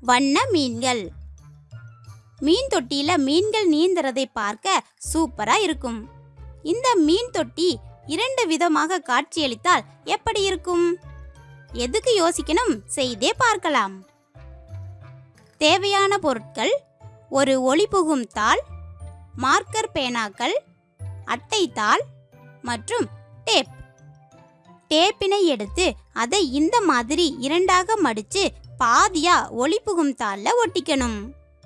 வண்ண மீன்கள். மீன் தொட்டியில மீன்கள் நீந்துறதை பார்க்க சூப்பரா இருக்கும். இந்த மீன் தொட்டி இரண்டு விதமாக காட்சியளித்தால் எப்படி இருக்கும்? எதுக்கு யோசிக்கணும்? செய்தே பார்க்கலாம். தேவையான பொருட்கள் ஒரு ஒளிபுகும் தாள் மார்க்கர் பேனாக்கள் அட்டை தாள் மற்றும் டேப். டேப்பினை எடுத்து அதை இந்த மாதிரி இரண்டாக மடித்து பாதியா ஒளிபுகும் தாளில் ஒட்டிக்கணும்.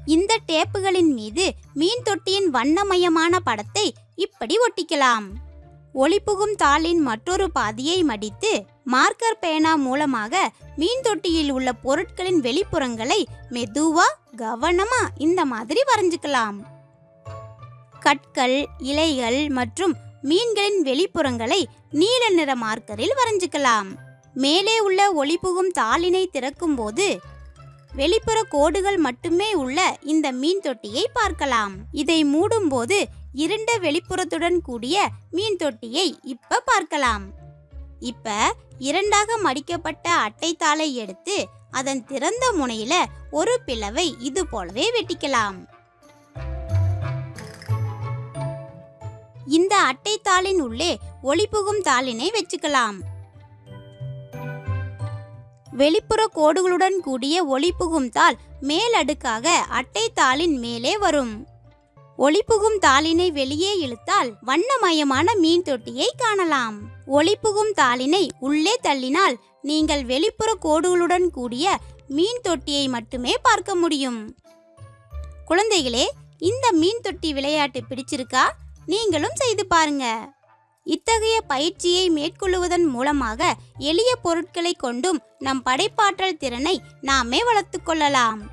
இந்த டேப்புகளின் மீது மீன் தொட்டியின் வண்ணமயமான படத்தை இப்படி ஒட்டிக்கலாம். ஒளிபுகும் தாளின் மற்றொரு பாதியை மடித்து மார்க்கர் பேனா மூலமாக மீன் தொட்டியில் உள்ள பொருட்களின் வெளிப்புறங்களை மெதுவா கவனமா இந்த மாதிரி வரைஞ்சுக்கலாம். கற்கள் இலைகள் மற்றும் மீன்களின் வெளிப்புறங்களை நீல நிற மார்க்கரில் வரைஞ்சுக்கலாம். மேலே உள்ள ஒளிபுகும் தாளினை திறக்கும்போது வெளிப்புற கோடுகள் மட்டுமே உள்ள இந்த மீன் தொட்டியை பார்க்கலாம். இதை மூடும்போது இருண்ட வெளிப்புறத்துடன் கூடிய மீன் தொட்டியை இப்ப பார்க்கலாம். இப்ப இரண்டாக மடிக்கப்பட்ட அட்டைத்தாளை எடுத்து அதன் திறந்த முனையில ஒரு பிளவை இது போலவே வெட்டிக்கலாம். இந்த அட்டைத்தாளின் உள்ளே ஒளிபுகும் தாளினை வச்சுக்கலாம். வெளிப்புற கோடுகளுடன் கூடிய ஒளிபுகும் தாள் மேலடுக்காக அட்டைத்தாளின் மேலே வரும். ஒளிபுகும் தாளினை வெளியே இழுத்தால் வண்ணமயமான மீன் தொட்டியை காணலாம். ஒளிபுகும் தாளினை உள்ளே தள்ளினால் நீங்கள் வெளிப்புற கோடுகளுடன் கூடிய மீன் தொட்டியை மட்டுமே பார்க்க முடியும். குழந்தைகளே இந்த மீன் தொட்டி விளையாட்டு பிடிச்சிருக்கா? நீங்களும் செய்து பாருங்க. இத்தகைய பயிற்சியை மேற்கொள்ளுவதன் மூலமாக எளிய பொருட்களை கொண்டும் நம் படைப்பாற்றல் திறனை நாமே வளர்த்துக் கொள்ளலாம்.